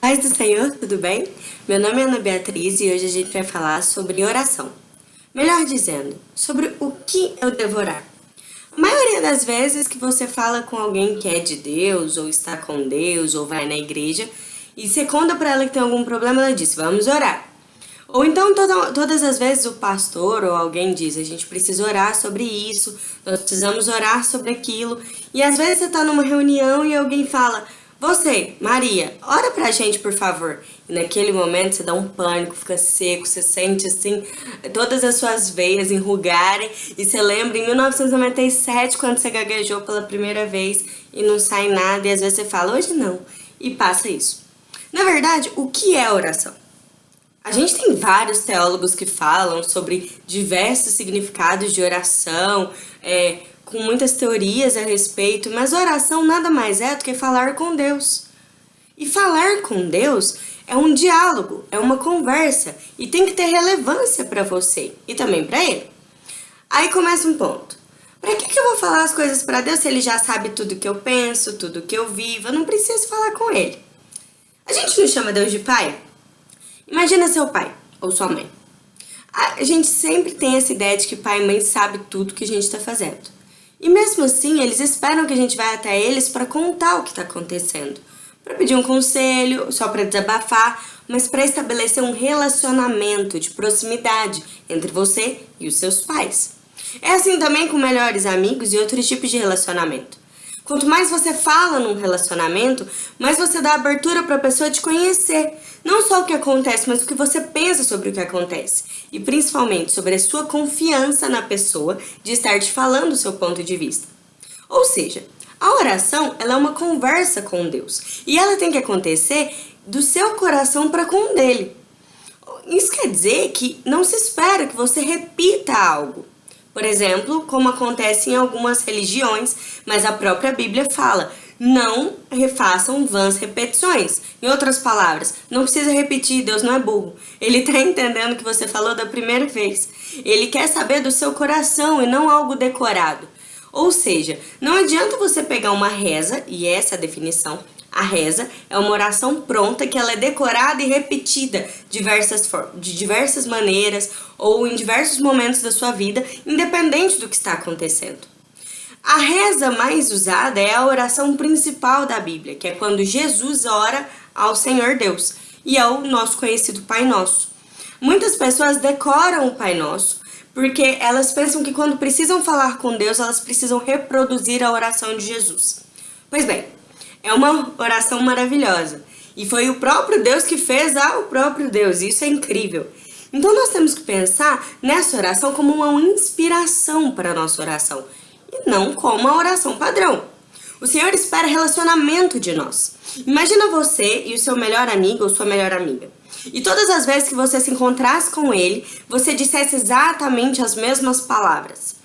Paz do Senhor, tudo bem? Meu nome é Ana Beatriz e hoje a gente vai falar sobre oração. Melhor dizendo, sobre o que eu devo orar. A maioria das vezes que você fala com alguém que é de Deus, ou está com Deus, ou vai na igreja, e você conta para ela que tem algum problema, ela diz, vamos orar. Ou então toda, todas as vezes o pastor ou alguém diz, a gente precisa orar sobre isso, nós precisamos orar sobre aquilo. E às vezes você está numa reunião e alguém fala, você, Maria, ora pra gente, por favor. E naquele momento você dá um pânico, fica seco, você sente assim, todas as suas veias enrugarem. E você lembra em 1997, quando você gaguejou pela primeira vez e não sai nada. E às vezes você fala, hoje não. E passa isso. Na verdade, o que é oração? A gente tem vários teólogos que falam sobre diversos significados de oração, é, com muitas teorias a respeito, mas oração nada mais é do que falar com Deus. E falar com Deus é um diálogo, é uma conversa e tem que ter relevância para você e também para ele. Aí começa um ponto. Para que, que eu vou falar as coisas para Deus se ele já sabe tudo que eu penso, tudo que eu vivo? Eu não preciso falar com ele. A gente não chama Deus de pai? Imagina seu pai ou sua mãe. A gente sempre tem essa ideia de que pai e mãe sabe tudo que a gente está fazendo. E mesmo assim, eles esperam que a gente vá até eles para contar o que está acontecendo. Para pedir um conselho, só para desabafar, mas para estabelecer um relacionamento de proximidade entre você e os seus pais. É assim também com melhores amigos e outros tipos de relacionamento. Quanto mais você fala num relacionamento, mais você dá abertura para a pessoa te conhecer. Não só o que acontece, mas o que você pensa sobre o que acontece. E principalmente sobre a sua confiança na pessoa de estar te falando o seu ponto de vista. Ou seja, a oração ela é uma conversa com Deus. E ela tem que acontecer do seu coração para com o dele. Isso quer dizer que não se espera que você repita algo. Por exemplo, como acontece em algumas religiões, mas a própria Bíblia fala, não refaçam vãs repetições. Em outras palavras, não precisa repetir, Deus não é burro. Ele está entendendo o que você falou da primeira vez. Ele quer saber do seu coração e não algo decorado. Ou seja, não adianta você pegar uma reza, e essa é a definição, a reza é uma oração pronta que ela é decorada e repetida diversas de diversas maneiras ou em diversos momentos da sua vida, independente do que está acontecendo. A reza mais usada é a oração principal da Bíblia, que é quando Jesus ora ao Senhor Deus, e é o nosso conhecido Pai Nosso. Muitas pessoas decoram o Pai Nosso, porque elas pensam que quando precisam falar com Deus, elas precisam reproduzir a oração de Jesus. Pois bem, é uma oração maravilhosa. E foi o próprio Deus que fez ao próprio Deus. Isso é incrível. Então nós temos que pensar nessa oração como uma inspiração para a nossa oração. E não como a oração padrão. O Senhor espera relacionamento de nós. Imagina você e o seu melhor amigo ou sua melhor amiga. E todas as vezes que você se encontrasse com ele, você dissesse exatamente as mesmas palavras.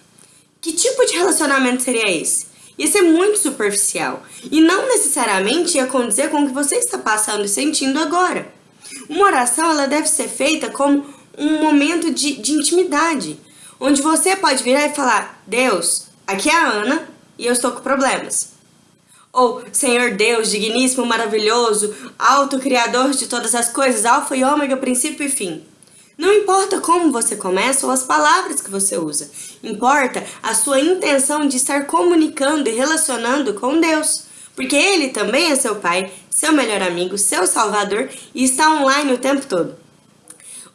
Que tipo de relacionamento seria esse? Isso é muito superficial e não necessariamente ia condizer com o que você está passando e sentindo agora. Uma oração ela deve ser feita como um momento de, de intimidade, onde você pode virar e falar, Deus, aqui é a Ana e eu estou com problemas. Ou, Senhor Deus, digníssimo, maravilhoso, alto criador de todas as coisas, alfa e ômega, princípio e fim. Não importa como você começa ou as palavras que você usa, importa a sua intenção de estar comunicando e relacionando com Deus, porque Ele também é seu Pai, seu melhor amigo, seu Salvador e está online o tempo todo.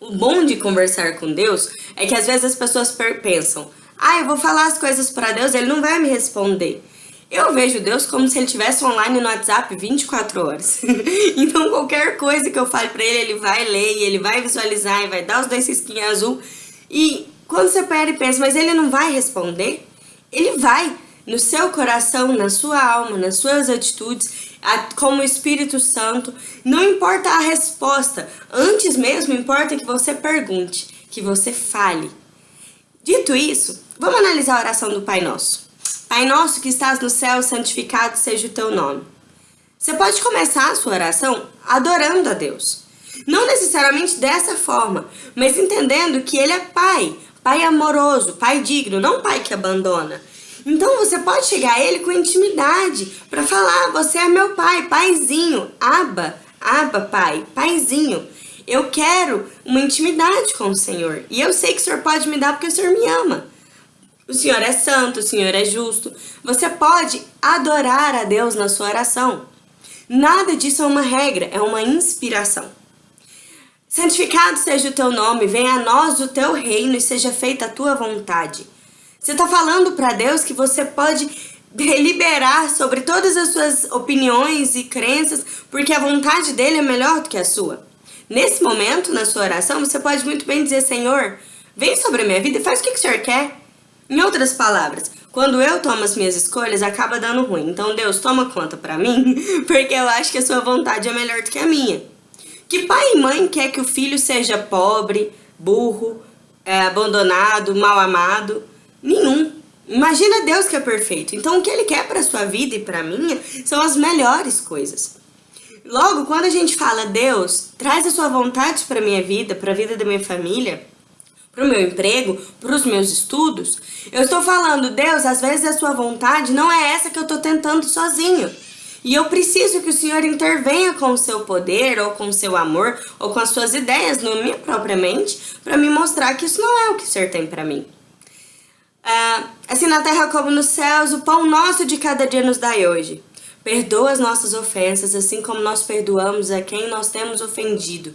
O bom de conversar com Deus é que às vezes as pessoas pensam, ah, eu vou falar as coisas para Deus, Ele não vai me responder. Eu vejo Deus como se ele estivesse online no WhatsApp 24 horas. então qualquer coisa que eu fale pra ele, ele vai ler, ele vai visualizar e vai dar os dois risquinhos azul. E quando você pera e pensa, mas ele não vai responder? Ele vai no seu coração, na sua alma, nas suas atitudes, como Espírito Santo. Não importa a resposta, antes mesmo importa que você pergunte, que você fale. Dito isso, vamos analisar a oração do Pai Nosso. Pai nosso que estás no céu, santificado seja o teu nome. Você pode começar a sua oração adorando a Deus. Não necessariamente dessa forma, mas entendendo que Ele é Pai, Pai amoroso, Pai digno, não Pai que abandona. Então você pode chegar a Ele com intimidade para falar, você é meu Pai, Paizinho, Aba, Ah, papai, paizinho, eu quero uma intimidade com o Senhor. E eu sei que o Senhor pode me dar porque o Senhor me ama. O Senhor é santo, o Senhor é justo. Você pode adorar a Deus na sua oração. Nada disso é uma regra, é uma inspiração. Santificado seja o teu nome, venha a nós o teu reino e seja feita a tua vontade. Você está falando para Deus que você pode deliberar sobre todas as suas opiniões e crenças, porque a vontade dele é melhor do que a sua. Nesse momento, na sua oração, você pode muito bem dizer, Senhor, vem sobre a minha vida e faz o que, que o Senhor quer. Em outras palavras, quando eu tomo as minhas escolhas, acaba dando ruim. Então, Deus, toma conta pra mim, porque eu acho que a sua vontade é melhor do que a minha. Que pai e mãe quer que o filho seja pobre, burro, é, abandonado, mal amado? Nenhum. Imagina Deus que é perfeito. Então o que ele quer para sua vida e para minha são as melhores coisas. Logo, quando a gente fala Deus, traz a sua vontade para minha vida, para a vida da minha família, para o meu emprego, para os meus estudos, eu estou falando, Deus, às vezes a sua vontade não é essa que eu estou tentando sozinho. E eu preciso que o Senhor intervenha com o seu poder, ou com o seu amor, ou com as suas ideias na minha própria mente, para me mostrar que isso não é o que o Senhor tem para mim. Ah, assim na terra como nos céus, o pão nosso de cada dia nos dai hoje. Perdoa as nossas ofensas, assim como nós perdoamos a quem nós temos ofendido.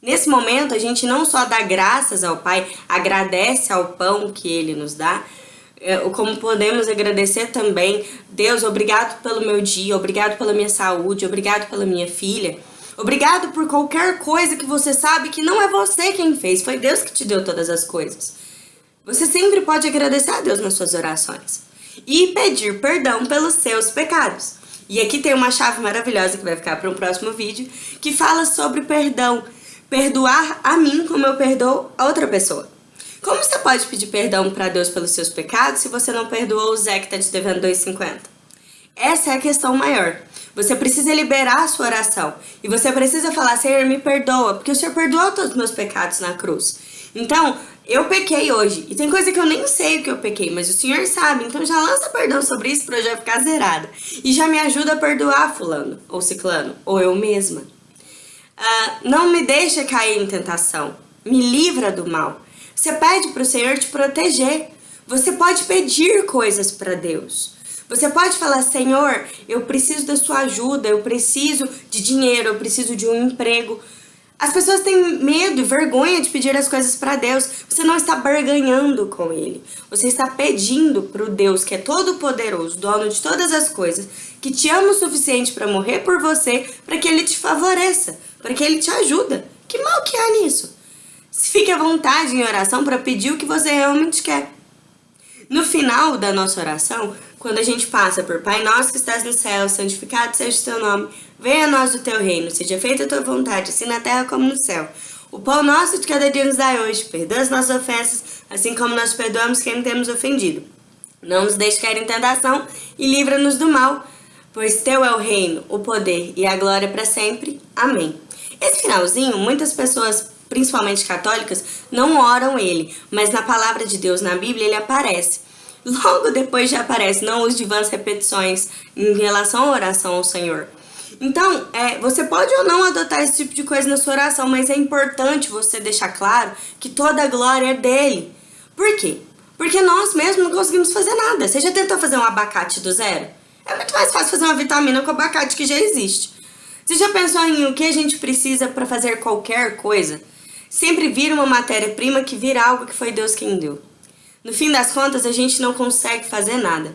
Nesse momento, a gente não só dá graças ao Pai, agradece ao pão que Ele nos dá, é, como podemos agradecer também, Deus, obrigado pelo meu dia, obrigado pela minha saúde, obrigado pela minha filha, obrigado por qualquer coisa que você sabe que não é você quem fez, foi Deus que te deu todas as coisas. Você sempre pode agradecer a Deus nas suas orações e pedir perdão pelos seus pecados. E aqui tem uma chave maravilhosa que vai ficar para um próximo vídeo, que fala sobre perdão. Perdoar a mim como eu perdoo a outra pessoa. Como você pode pedir perdão para Deus pelos seus pecados se você não perdoou o Zé que está te devendo 2,50? Essa é a questão maior. Você precisa liberar a sua oração. E você precisa falar, Senhor, me perdoa, porque o Senhor perdoou todos os meus pecados na cruz. Então, eu pequei hoje. E tem coisa que eu nem sei o que eu pequei, mas o Senhor sabe. Então já lança perdão sobre isso para eu já ficar zerada. E já me ajuda a perdoar fulano, ou ciclano, ou eu mesma. Uh, não me deixa cair em tentação. Me livra do mal. Você pede para o Senhor te proteger. Você pode pedir coisas para Deus. Você pode falar, Senhor, eu preciso da sua ajuda, eu preciso de dinheiro, eu preciso de um emprego. As pessoas têm medo e vergonha de pedir as coisas para Deus. Você não está barganhando com Ele. Você está pedindo para o Deus que é todo poderoso, dono de todas as coisas, que te ama o suficiente para morrer por você, para que Ele te favoreça, para que Ele te ajuda. Que mal que há nisso? Fique à vontade em oração para pedir o que você realmente quer. No final da nossa oração, quando a gente passa por Pai Nosso que estás no céu, santificado seja o teu nome, venha a nós o teu reino, seja feita a tua vontade, assim na terra como no céu. O pão nosso de cada dia nos dai hoje, perdoa as nossas ofensas, assim como nós perdoamos quem temos ofendido. Não nos deixe cair em tentação e livra-nos do mal, pois teu é o reino, o poder e a glória para sempre. Amém. Esse finalzinho, muitas pessoas principalmente católicas, não oram ele, mas na palavra de Deus, na Bíblia, ele aparece. Logo depois já aparece, não use de vãs repetições em relação à oração ao Senhor. Então, é, você pode ou não adotar esse tipo de coisa na sua oração, mas é importante você deixar claro que toda a glória é dele. Por quê? Porque nós mesmos não conseguimos fazer nada. Você já tentou fazer um abacate do zero? É muito mais fácil fazer uma vitamina com abacate que já existe. Você já pensou em o que a gente precisa para fazer qualquer coisa? Sempre vira uma matéria-prima que vira algo que foi Deus quem deu. No fim das contas, a gente não consegue fazer nada.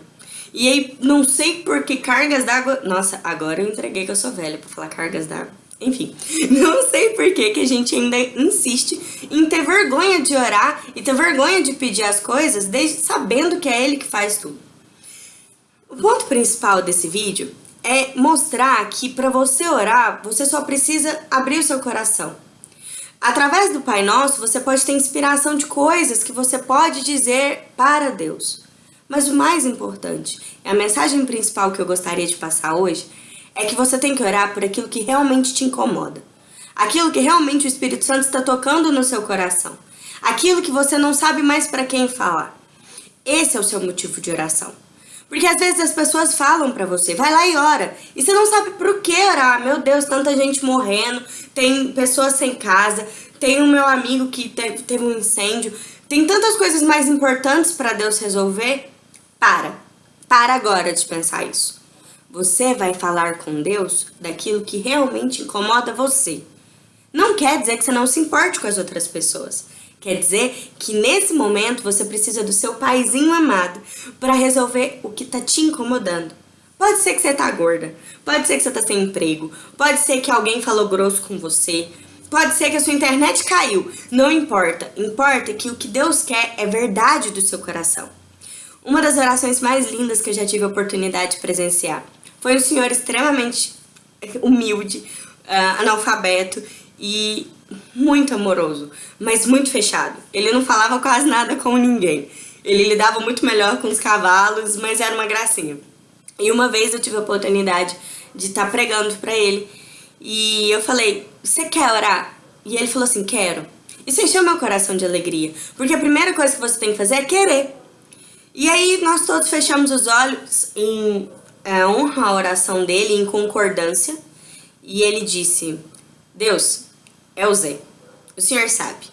E aí, não sei por que cargas d'água... Nossa, agora eu entreguei que eu sou velha pra falar cargas d'água. Enfim, não sei por que, que a gente ainda insiste em ter vergonha de orar e ter vergonha de pedir as coisas, desde sabendo que é Ele que faz tudo. O ponto principal desse vídeo é mostrar que para você orar, você só precisa abrir o seu coração. Através do Pai Nosso, você pode ter inspiração de coisas que você pode dizer para Deus. Mas o mais importante, a mensagem principal que eu gostaria de passar hoje, é que você tem que orar por aquilo que realmente te incomoda. Aquilo que realmente o Espírito Santo está tocando no seu coração. Aquilo que você não sabe mais para quem falar. Esse é o seu motivo de oração. Porque às vezes as pessoas falam pra você, vai lá e ora. E você não sabe por que orar. Meu Deus, tanta gente morrendo, tem pessoas sem casa, tem o meu amigo que teve um incêndio. Tem tantas coisas mais importantes para Deus resolver. Para. Para agora de pensar isso. Você vai falar com Deus daquilo que realmente incomoda você. Não quer dizer que você não se importe com as outras pessoas. Quer dizer que nesse momento você precisa do seu paizinho amado para resolver o que tá te incomodando. Pode ser que você tá gorda, pode ser que você tá sem emprego, pode ser que alguém falou grosso com você, pode ser que a sua internet caiu. Não importa, importa que o que Deus quer é verdade do seu coração. Uma das orações mais lindas que eu já tive a oportunidade de presenciar foi um senhor extremamente humilde, uh, analfabeto e muito amoroso, mas muito fechado. Ele não falava quase nada com ninguém. Ele lidava muito melhor com os cavalos, mas era uma gracinha. E uma vez eu tive a oportunidade de estar tá pregando para ele e eu falei, você quer orar? E ele falou assim, quero. Isso encheu meu coração de alegria, porque a primeira coisa que você tem que fazer é querer. E aí nós todos fechamos os olhos em é, honra a oração dele, em concordância, e ele disse, Deus, é o Zé. O senhor sabe.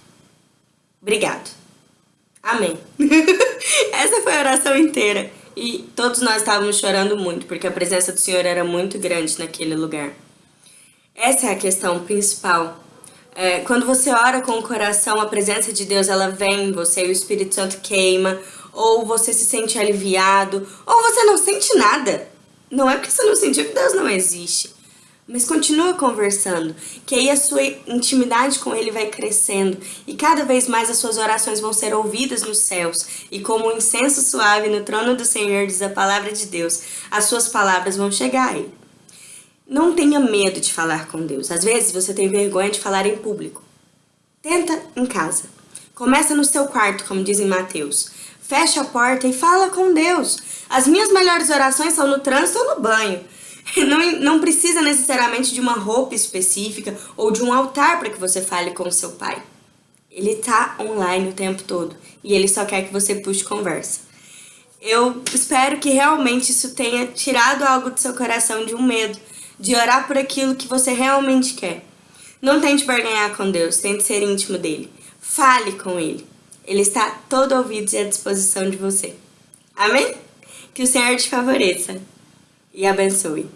Obrigado. Amém. Essa foi a oração inteira. E todos nós estávamos chorando muito, porque a presença do Senhor era muito grande naquele lugar. Essa é a questão principal. É, quando você ora com o coração, a presença de Deus ela vem em você, o Espírito Santo queima, ou você se sente aliviado, ou você não sente nada. Não é porque você não sentiu que Deus não existe. Mas continua conversando, que aí a sua intimidade com Ele vai crescendo e cada vez mais as suas orações vão ser ouvidas nos céus. E como um incenso suave no trono do Senhor, diz a palavra de Deus, as suas palavras vão chegar a Ele. Não tenha medo de falar com Deus. Às vezes você tem vergonha de falar em público. Tenta em casa. Começa no seu quarto, como diz em Mateus. Fecha a porta e fala com Deus. As minhas melhores orações são no trânsito ou no banho. Não, não precisa necessariamente de uma roupa específica ou de um altar para que você fale com o seu pai. Ele está online o tempo todo e ele só quer que você puxe conversa. Eu espero que realmente isso tenha tirado algo do seu coração de um medo, de orar por aquilo que você realmente quer. Não tente barganhar com Deus, tente ser íntimo dele. Fale com ele. Ele está todo ouvido e à disposição de você. Amém? Que o Senhor te favoreça e abençoe.